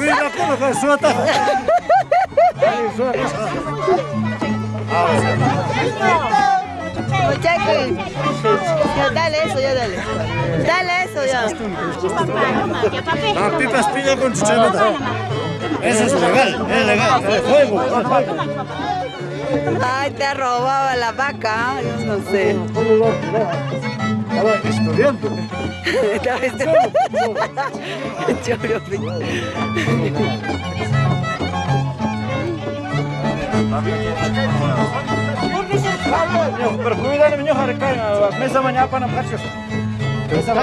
Mira cómo que suata. Ali, suaka. Muchachi. Ya, dale eso, ya dale. Dale eso, ya. La pipa espilla con chicharrota. Eso es legal, es legal. Es fuego. Ay, te ha robado la vaca. Yo no sé. Estaba estudiando. Estaba este- Choro, Pero cuidado, niño, harkai, mesa mañana para marchas. Mesa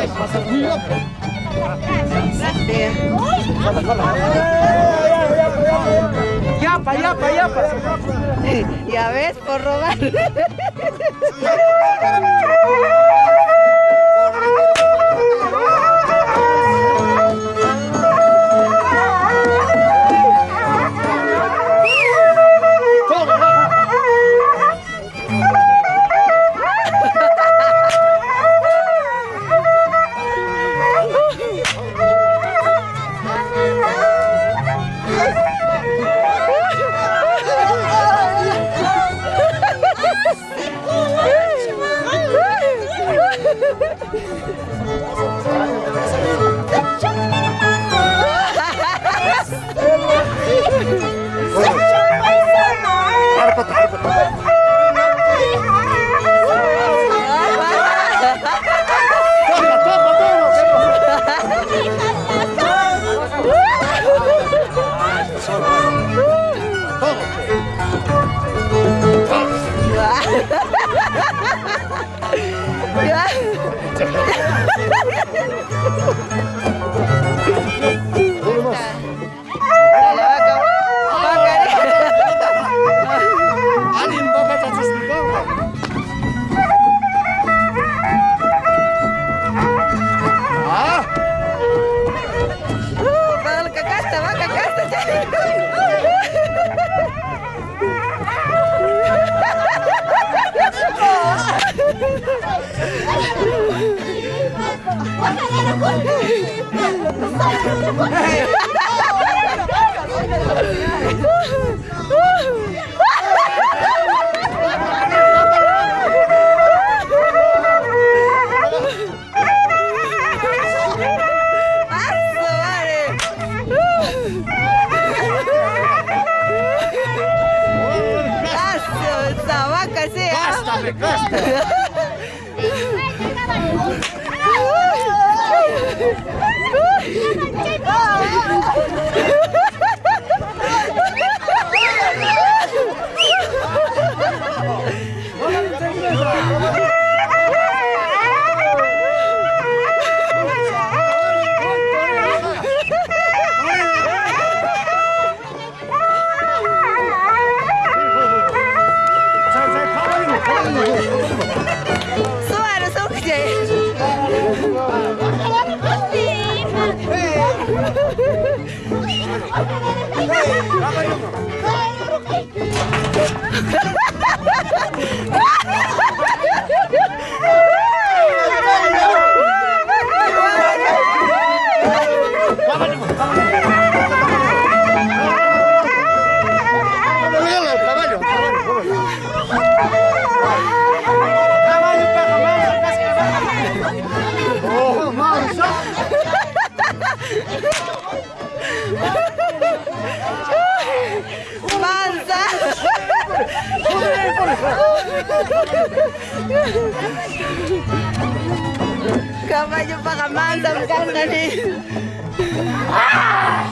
Yapa, yapa, yapa. Ya ves, por robar. Ya. Давай, Юма! Kamu aja ka mantap kan tadi. Ah!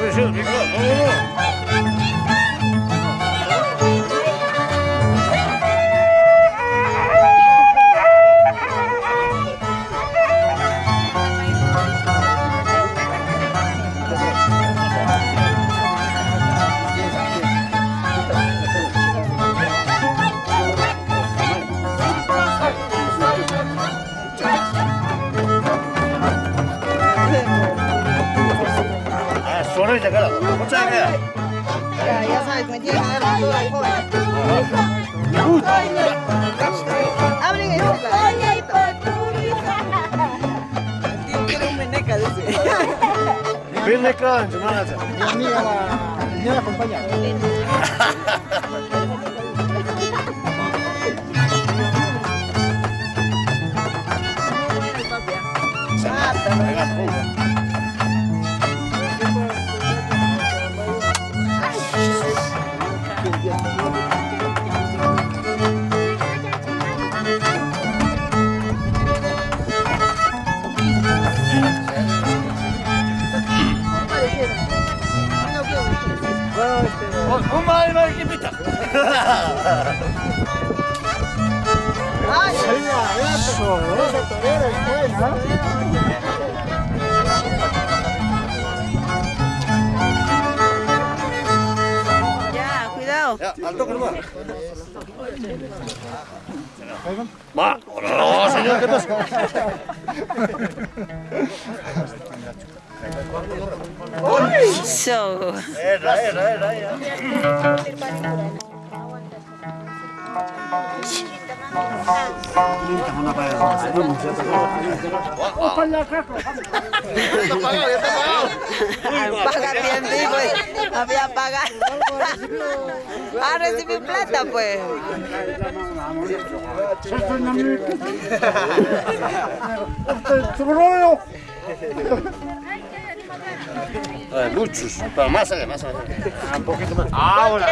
Sí, sí, rico. Vámonos. Ah, Abren este Tío, quiero un meneca de ese. Ven acá, hermana. Mi amiga la, mi amiga la acompaña. Ay, Eso, esa torera es buena. ya, cuidado. Ya, al toque nomás. Va, no, señor, ¿qué pasa? Era. Paga bien, pues. Había pagado. Ah, recibí plata, pues. Ay, muchos, pero más allá, más allá. Un poquito más. Ahora.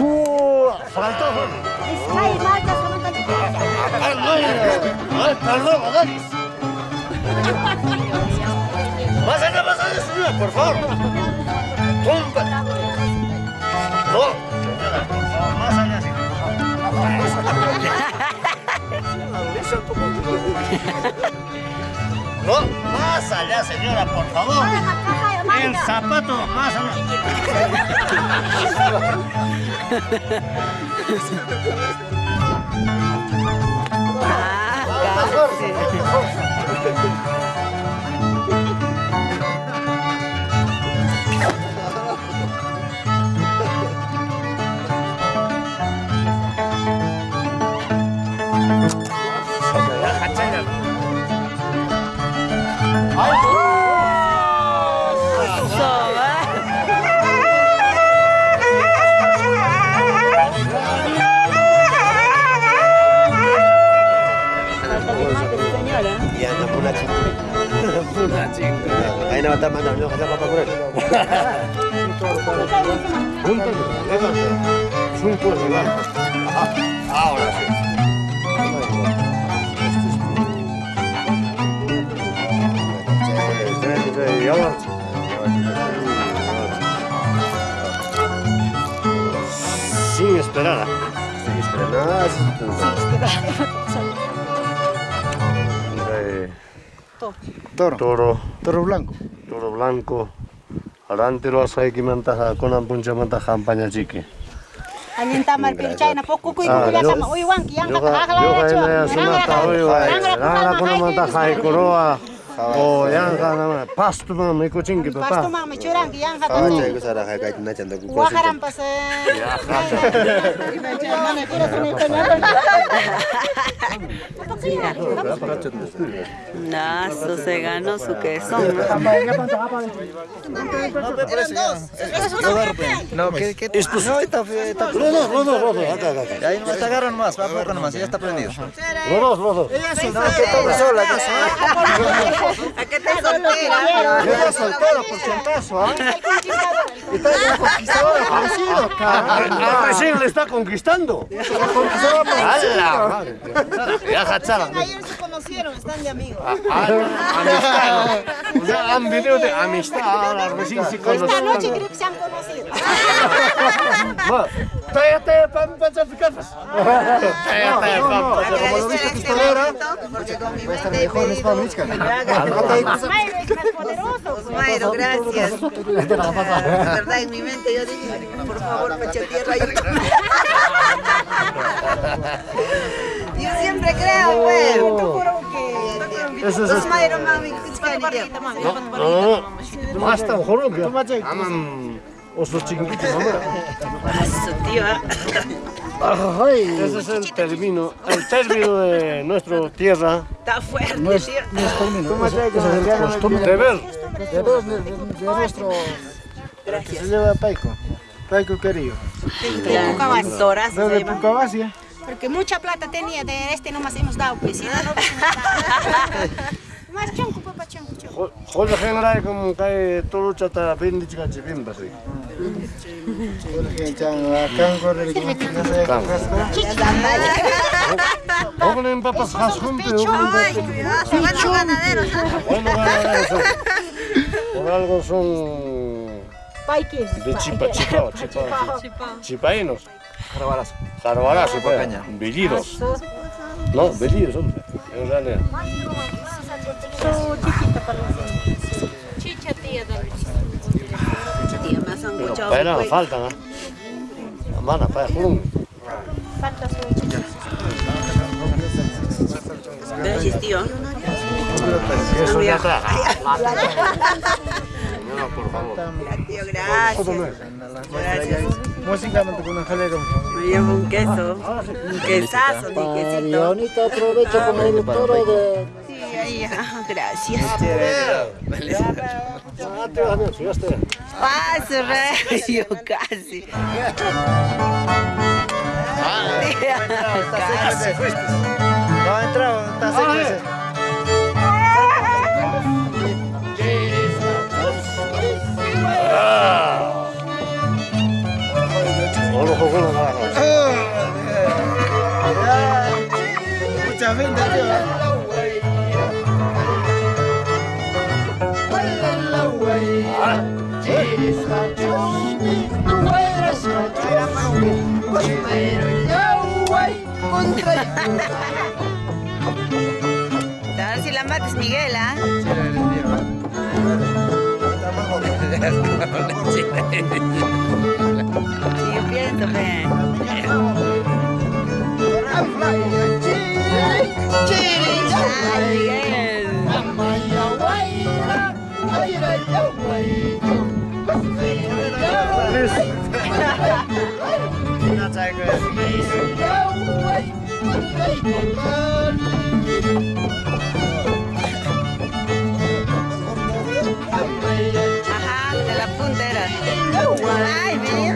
¡Uh! ¡Saltó! Ay, Marta, samantala. ¡Ay, perdón, Adonis! ¡Más allá, más allá, señora, por favor! ¡Tumba! ¡No! Señora, por favor, más allá, señora. No, más allá, señora, por favor. El zapato, más allá. Ah, Rantiroa saikimanta kunanpunchamanta hampañachiki allintamar pirchayna pukkukuykunkullakama ah, uywanki yankata haqlarachua sunata uyway ranrakunamanta haykuruwa o yanjanama ya. Nazo se ganó su queso. No, ¿qué, qué? Estos- No, está, está, los dos, los dos, acá, acá, acá. ahí nomás te agarran más, va poco nomás, ya está prendido. Los dos, los dos. No, que tome sola, que ¿A qué te soltera? Soltera, por si acaso, ¿ah? Está conquistadora, parecido, cabrón. Ah, recién le está conquistando. Ya hachara. Ayer se conocieron, están de amigos. Amistad. O sea, han venido de amistad ahora, recién se Esta noche creo que se han conocido. Cállate, pan, pan, salpicatas. Cállate, pan, pan. Como lo viste pistolera, Porque con mi va a estar mejor, es para digo, Michka. Mayro es más poderoso. Mayro, gracias. La verdad, en mi mente yo dije, por favor, pecho tierra. Yo, yo siempre creo, pues. Eso es Los esto. Mayro, mami, que. Aman. Chiquititos, Ah, su tío. Ese es el término, el término de nuestra tierra. Está fuerte, No es, tío. no es término, es, es el costumbre De ver. de, de, de, de nuestro... Que se lleva Paico. Paico querido. Desde Pucavasia. Porque mucha plata tenía, de este nomás hemos dado, pues Por algo son Paiques. de chipa, chipa, chipa, chipaínos. Jarbalazo. Jarbalazo, pues. Caña. Bellidos. No, bellidos, hombre. En realidad. Chicha, tía, dale. Tía, más Pero sanguchado. para no faltan, ¿ah? Mana, para, juro. Falta su chicha. Gracias, tío. Eso ya está. No, por favor. Tío, gracias. Gracias. Músicamente con un jalero. Me llevo un queso. Un quesazo, mi quesito. Aprovecha con el toro de... Ahí, ajá, gracias. Ah. Paso, rey, casi. No ha entrado, está seco ese. Ojo, ojo, ojo, ojo. Mucha gente, tío. A ver si la mates, Miguel, ¿ah? Pienso. Ay, Miguel. Ajá, de la puntera. Ay, mira.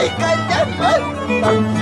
１干ジャ！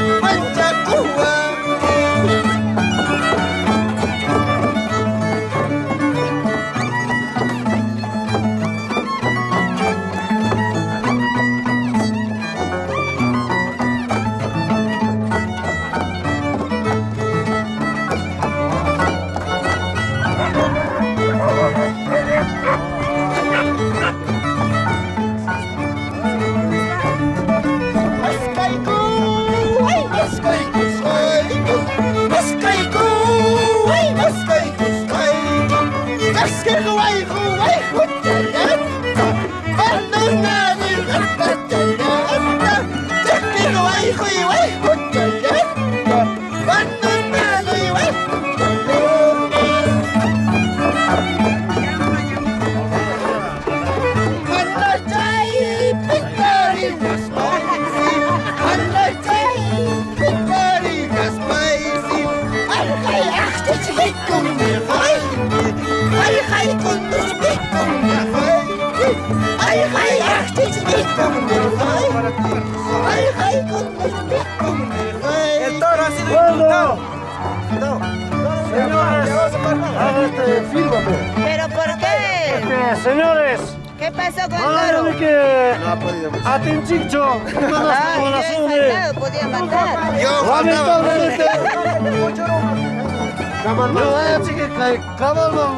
Caballo,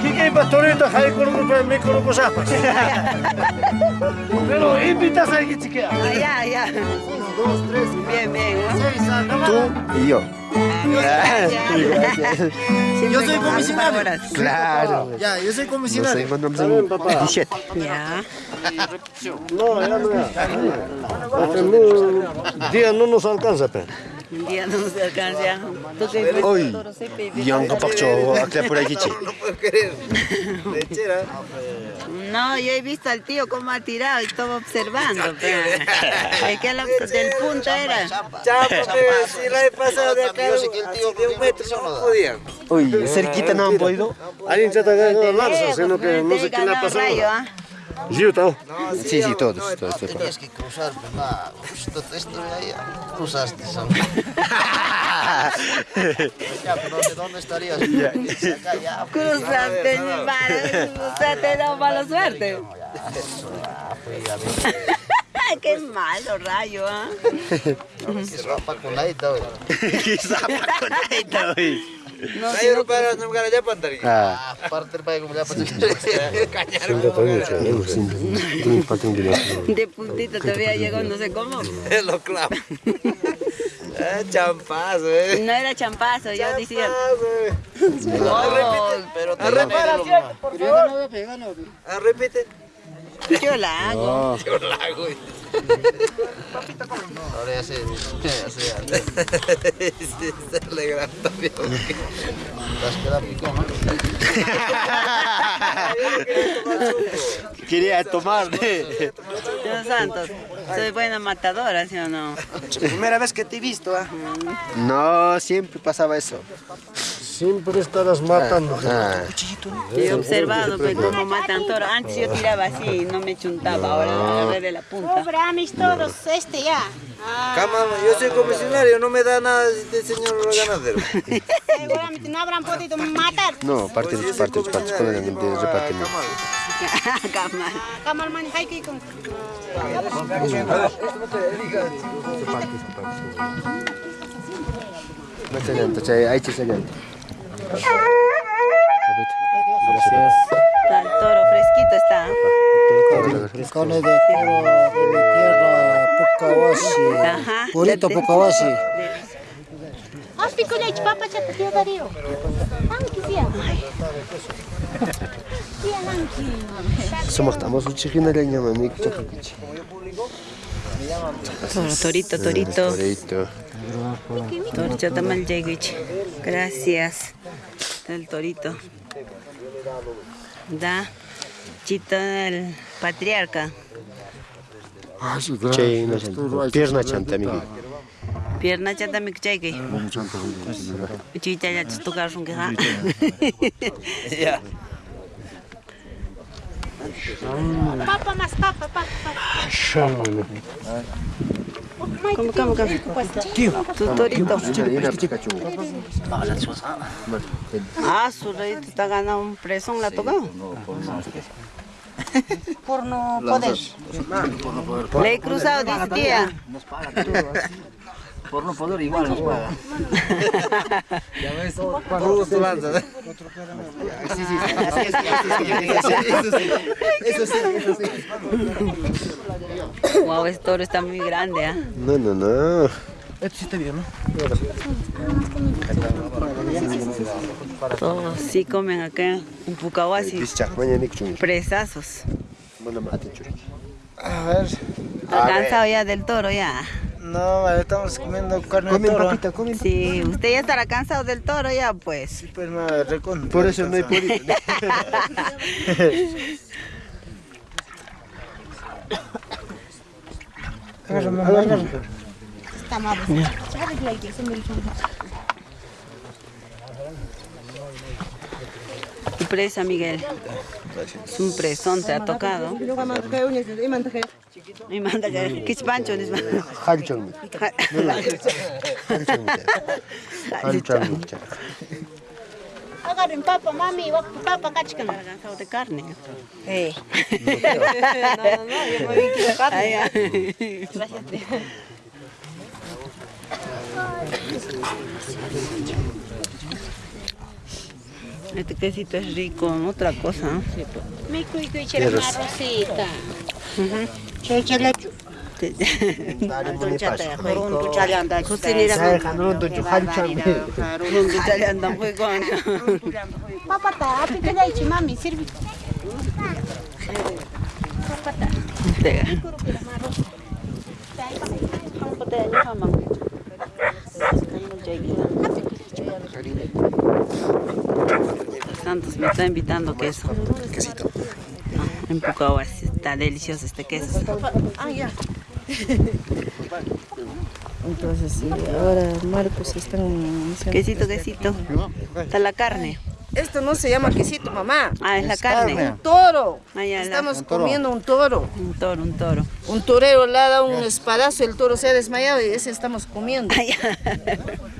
que que pastorita, hay con un me con un zapas. Pero invitas a alguien chiquea. Ah, ya, ya. Bien, bien. ¿no? Tú y yo. Yo soy comisionario. Claro. Ya, yo soy Nos comisionario. encontramos en 17. Ya. No, ya no día no nos alcanza, pero. Un día no se alcanza. Hoy, kapakcho, akla por aquí. No puedo creer. Lechera. No, yo he visto al tío cómo ha tirado y estaba observando. pero- Es que lo- del punto era. Chapa, pero si la he pasado de acá de un metro no podía. Uy, cerquita no han podido. Alguien se está cagando la lanza, sino que no sé le ha pasado. Yo, tao. Sí, sí, todos, todos, todos. Tenías que cruzar, nada, esto, esto de ahí, cruzaste, pero ¿dónde, dónde estarías? Acá, ya, pues, Cruzaste, mi madre. Cruzaste, da mala suerte. Qué malo, rayo, ¿ah? que ropa con la ita, güey. Ayo no, para no lugar allá pantari. Ah, Aparte del país, como ya pasó. de puntito todavía llegó, no sé cómo. Lo clavo. Ah, champazo, eh. No era champazo, yo decía. Champazo, eh. No, Pero te Ah, repite. yo la hago. Yo la hago. Ahora ya sé, ya sé, ya sé. Se alegra también. Las queda picón, ¿no? quería tomar. Dios santos, soy buena matadora, ¿sí o no? Primera vez que te he visto, ah. No, siempre pasaba eso. Siempre estarás matando. Ah, Yo he observado pues, cómo matan toro. Antes yo tiraba así, no me chuntaba, ahora me agarré de la punta. Pobre amis todos, este ya. Ah, yo soy comisionario, no me da nada de señor ganadero. seguramente no habrán podido matar. no, parte de partes, partes con el de reparten. Camal. Kamal man hay que con. Más adelante, o sea, ahí se adelante. Está el toro fresquito está. Carne de toro de mi tierra, Pucahuasi. Ajá. Purito Pucahuasi. Ah, pico leche, papá, ya te dio Darío. Anki. Sia, Anki. Somos estamos un de. Toro, torito, torito. Torito. Toro, chatamal yeguich. Gracias. El torito. Da. Chito el patriarca. Pierna chanta, amigo. Pierna chata mi kuchayki. Chicha ya tocar un queja. Ya. Papa más, papa, papa. ¿Cómo, cómo, cómo? Tu torito. Ah, su rey te está ganando un presón, ¿la ha tocado? Por no poder. Le he cruzado, dice tía. Por no poder igual nos paga. Justo lanza, ¿eh? Wow, este toro está muy grande, ¿ah? No, no, no. Esto sí está bien, ¿no? Todos sí comen acá en Pucahuasi. Presazos. A ver. Está cansado ya del toro, ya. No, estamos comiendo carne de Comen toro. papita, comen. Sí, usted ya estará cansado del toro, ya, pues. Pues me recontra. Por eso no hay podido. Está mal. presa, Miguel siempre son te ha tocado. Y Gracias. Este quesito es rico, otra cosa. Santos me está invitando queso. Quesito. En Pucahua está delicioso este queso. Entonces, sí, ahora Marcos están iniciando. Quesito, quesito. Está la carne. Esto no se llama quesito, mamá. Ah, es la carne. carne. Un toro. Ah, ya, Estamos comiendo un toro. Un toro, un toro. Un torero le ha dado un espadazo, el toro se ha desmayado y ese estamos comiendo. Ah, ya.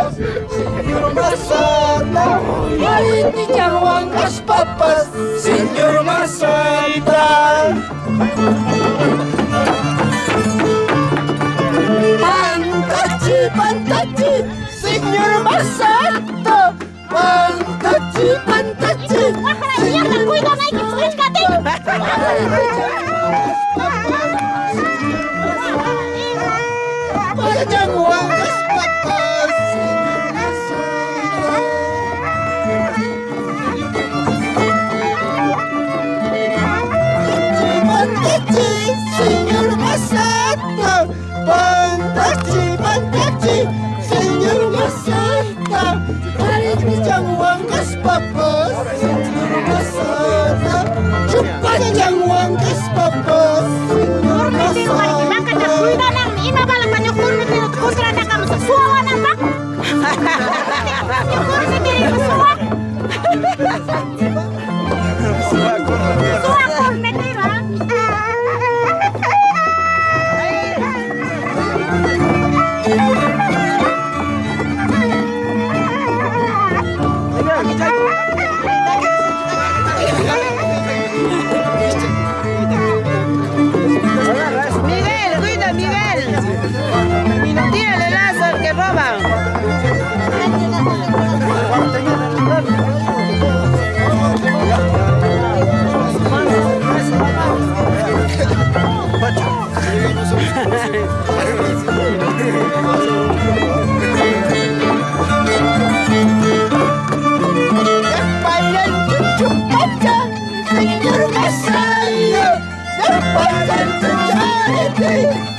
Miguel,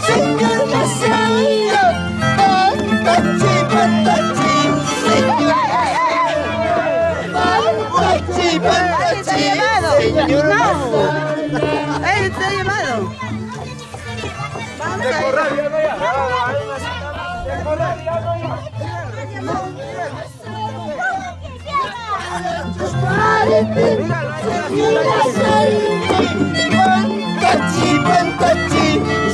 Señor Masaya, Pantachi, 一本笔记。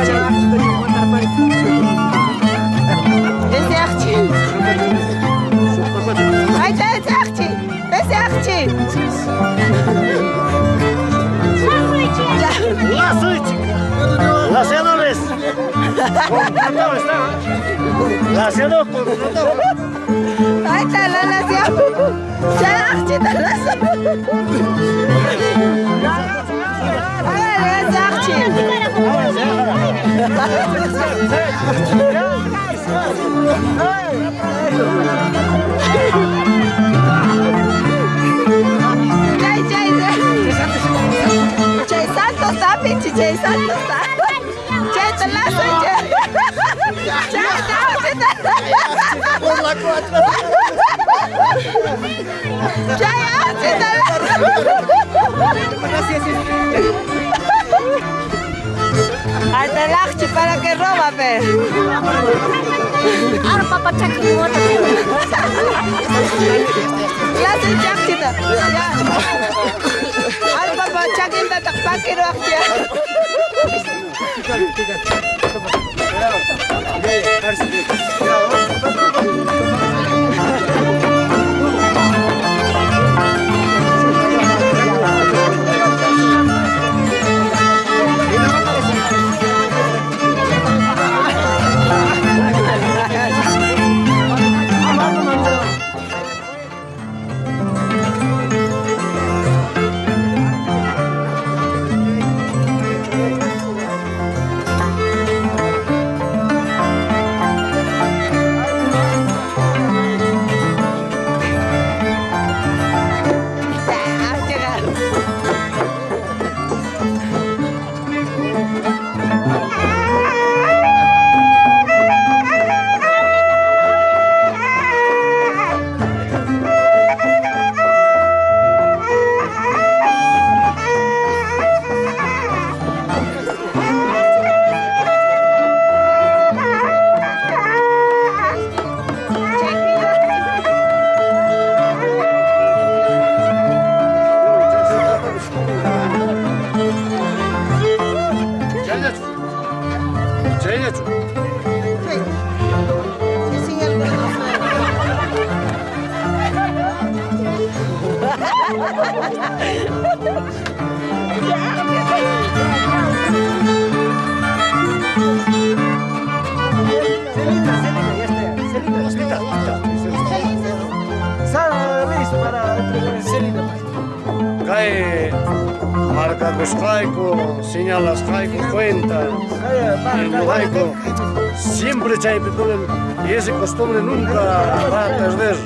Біз яқтин. Айта, яқтин. Біз яқтин. Ласыть. Ласенорис. Ласенок. Айта, лаласия. Яқтин, ласия. Cicai satu Cicai telah saja Cicai tahu Cicai Cicai Cicai chay, Al telachi para que roba, pe. Ahora papá chaca como otra Clase chakita. Ya. Al papa chakinta takpakiro akya. Cae y ese costumbre nunca va a perder.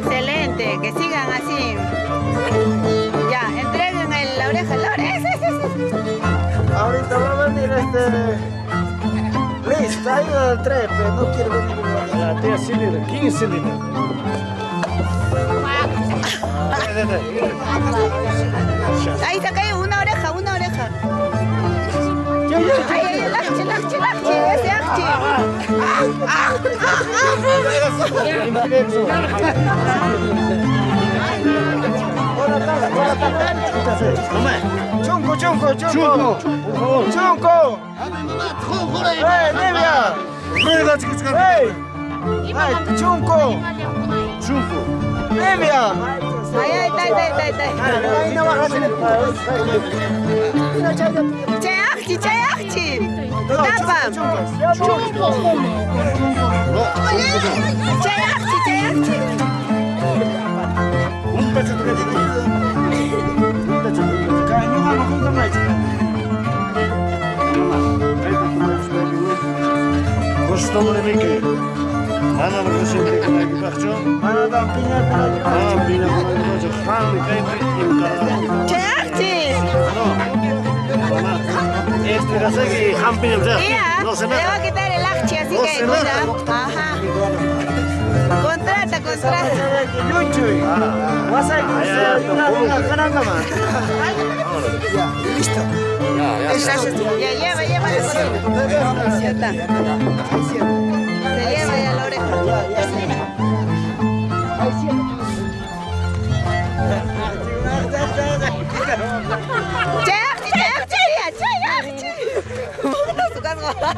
Excelente, que sigan así. Ya, entreguen el- la oreja, la oreja. Ahorita va a venir este... Listo, ido al trepe, no quiere venir. La tía Silvia, 15 litros. Ahí se cae una oreja, una oreja. Ay, ay, el achi, el achi, el achi, ese achi. Chunco, chunco, chunco. Chunco. ¡Eh, Livia! Rueda, chicos, ¡Ey! ¡Ay, chunco! Chunco. ¡Livia! Ay, ay, ay, ay, ay, ay. Ahí no bajas en el Chay achi, chay achi. Tapa. Chay achi, chay achi. Un pecho de Un pecho de Costumbre mi que. Ana me siempre con el parcho. Mana dan piña, piña. Ah, mira, con el parcho. Han, cae y encargado. Chay achi. No. Este. Mira, No se le va a quitar el achi, así No que nada. Ajá. Contrata, contrata. Más. Ya lleva, lleva. Se lleva ya la oreja.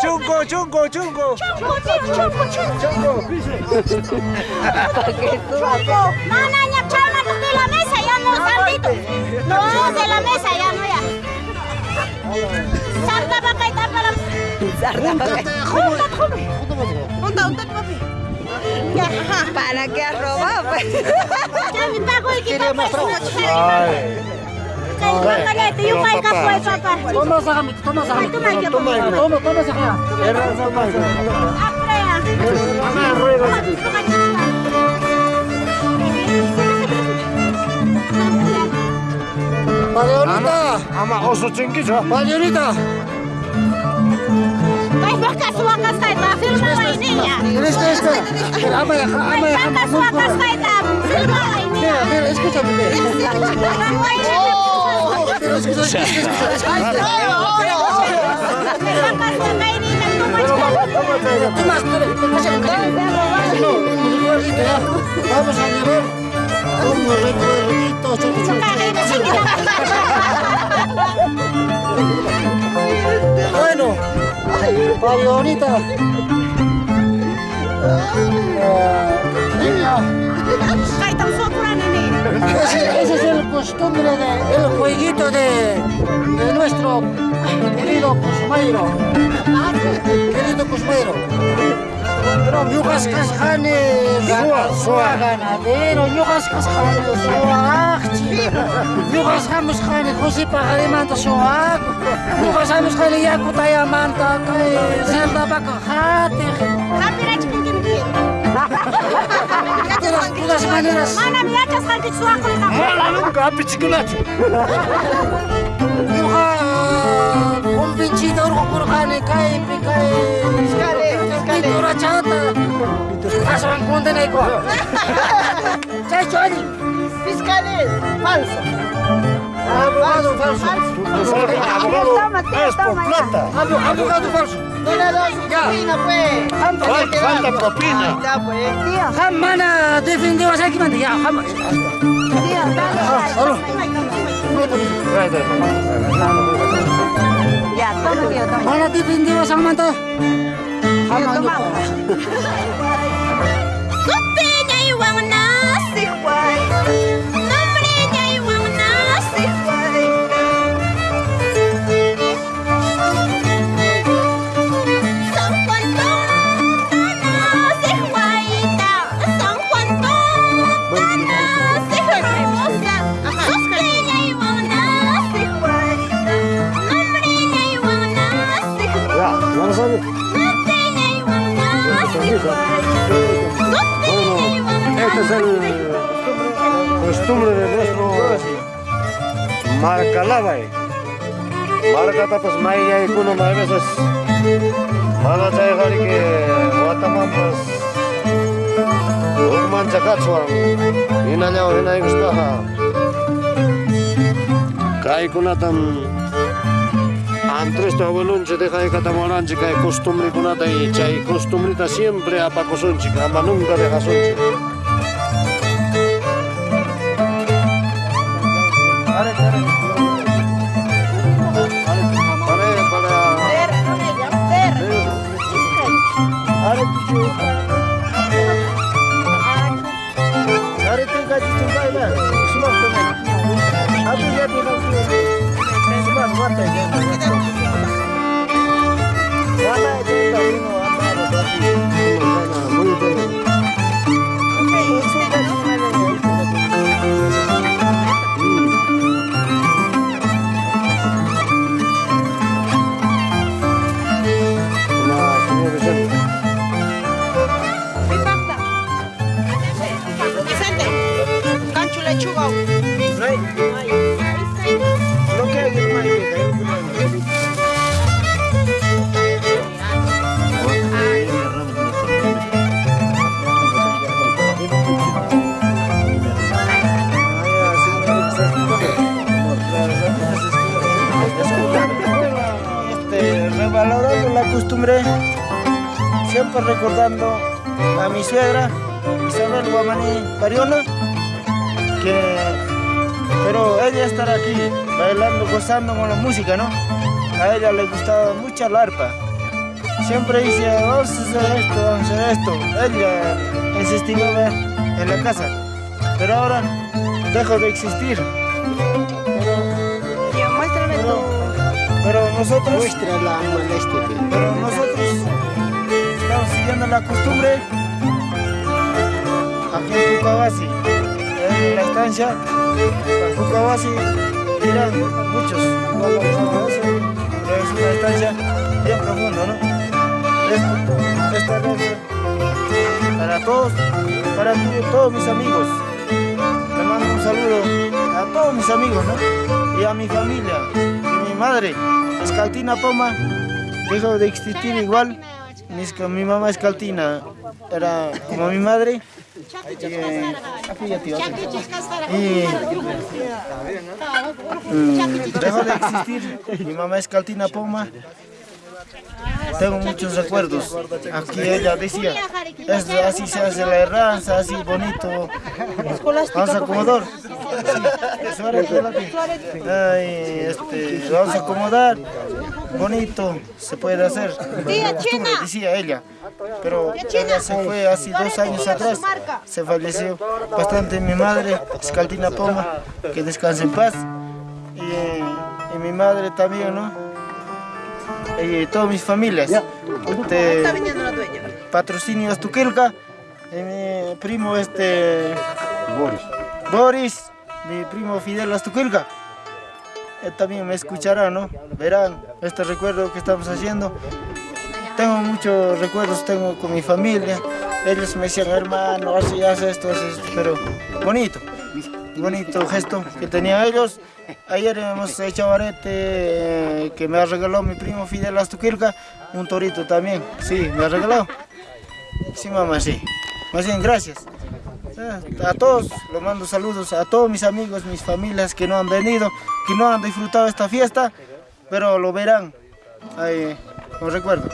Chunco, chunco. chunko, chunko, chunko. Chunko. Mana nya chalma de la mesa ya no Santito. No, de la mesa ya, no ya. Sarta para. Junta, junta. Junta, junta, papi. Ya, ajá. ¿Para qué has robado? Pues? Ya me pago el que papá. Ay. Cállate, yo No, caigo papá. pues, papá. Toma sa kami, toma sa kami. Toma, toma. Toma, toma, toma sa kanya. Aprea. Paleonita, Ama oso chinkicho. Paleonita. Vai baka sua cascaita, filma aí, niña. Este, este. Pero ama ya, ama Vai ya. baka sua cascaita, filma aí, niña. Mira, mira, escúchame. Pero ya. Vamos a llevar un recuerdito. Bueno, Paleonita. Ah, niña. Ese, ese es el costumbre de, el jueguito de, de nuestro querido Cusmeiro. Querido Cusmeiro. Yugas Casjane, Sua Ganadero, Yugas Casjane, Sua Achchi, Yugas Hamus Jane, José Pajarimanta, Sua Yugas Hamus Jane, Yakutaya Manta, Zelda Bacajate. De las- miacha santi sua kolika. Mala nunca, pichikulacho. Yuha, convencido por Jane, cae, cae. Fiscale, fiscale. Pintura chata. Asan kunden eko. Chay chori. Fiscales, falso. Abogado falso. Abogado, es por plata. Abo- Abogado falso. No le das su Ya. propina, pues. Antes de Falta, quedar. falta propina. Ahí está, pues. Hamana defendió a Sakimante. Ya, hama. Solo. Ya, toma, tío, toma. Mana defendió a Samanta. Hama costumbre de nuestro Marcalabay. Marca tapas maya y kuno may veces. Mana chay gari que guatamampas. Ugman chakachwan. Ina nyao ina gustaha. Kai kunatam antes tu abuelunche deja de catamoranche que hay costumbre kunata y chay costumbrita siempre apacosonche, ama nunca deja sonche. Mi suegra, Isabel Guamaní Pariona, que pero ella estará aquí bailando, gozando con la música, ¿no? A ella le gustaba mucho la arpa. Siempre dice, vamos a hacer esto, vamos a hacer esto. Ella insistía en la casa. Pero ahora dejó de existir. Ya, muéstrame Pero, pero nosotros, Muestra la molestia. pero nosotros estamos siguiendo la costumbre aquí en la estancia, en Pucabasi irán muchos es una estancia bien profunda, ¿no? Esta noche, para todos, para todos mis amigos, le mando un saludo a todos mis amigos, ¿no? Y a mi familia, y mi madre, Escaltina Poma, dejó de existir igual. Mi mamá Escaltina era como mi madre. Y, mm, dejó de existir. Mi mamá Escaltina Poma. Tengo muchos recuerdos. Aquí ella decía, "Es- así se hace la herranza, así bonito. Vamos a acomodar. Este, vamos a acomodar. Bonito, se puede hacer. Tía China. Decía ella. Pero ella se fue hace dos años atrás. Se falleció bastante mi madre, Escaltina Poma, que descanse en paz. Y, y mi madre también, ¿no? Y todas mis familias. Este, Está viniendo la dueña. patrocinio Astuquilca, y mi primo este Boris. Boris, mi primo Fidel Astuquilca. Él también me escuchará, ¿no? Verán este recuerdo que estamos haciendo. Tengo muchos recuerdos, tengo con mi familia. Ellos me decían, hermano, así, hace esto, hace esto, pero bonito, bonito gesto que tenían ellos. Ayer hemos hecho arete eh, que me ha regalado mi primo Fidel Astuquilca, un torito también, sí, me ha regalado. Sí, mamá, sí. Más bien, gracias. Ah, A todos los mando saludos, a todos mis amigos, mis familias que no han venido, que no han disfrutado esta fiesta, pero lo verán. Ahí, con recuerdo.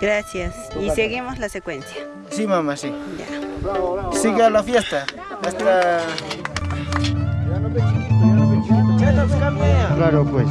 Gracias. Y seguimos la secuencia. Sí, mamá, sí. Siga la fiesta. Hasta. Claro, pues.